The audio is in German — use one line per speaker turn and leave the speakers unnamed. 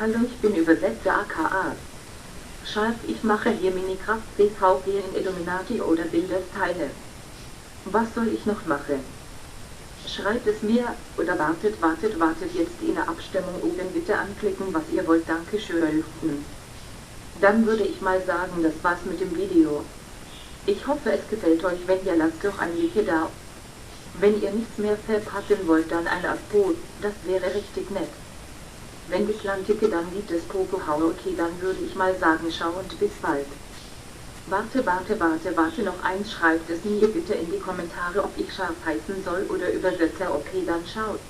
Hallo, ich bin Übersetzer aka. Scharf, ich mache hier Minikraft CVG in Illuminati oder Bildersteile. Was soll ich noch machen? Schreibt es mir, oder wartet, wartet, wartet jetzt in der Abstimmung oben bitte anklicken, was ihr wollt, danke schön. Dann würde ich mal sagen, das war's mit dem Video. Ich hoffe es gefällt euch, wenn ihr lasst doch ein Like da. Wenn ihr nichts mehr verpassen wollt, dann ein Abo, das wäre richtig nett. Wenn ich landticke, dann gibt es Popohau, okay, dann würde ich mal sagen, schau und bis bald. Warte, warte, warte, warte, noch eins, schreibt es mir bitte in die Kommentare, ob ich scharf heißen soll oder Übersetzer, okay, dann schaut.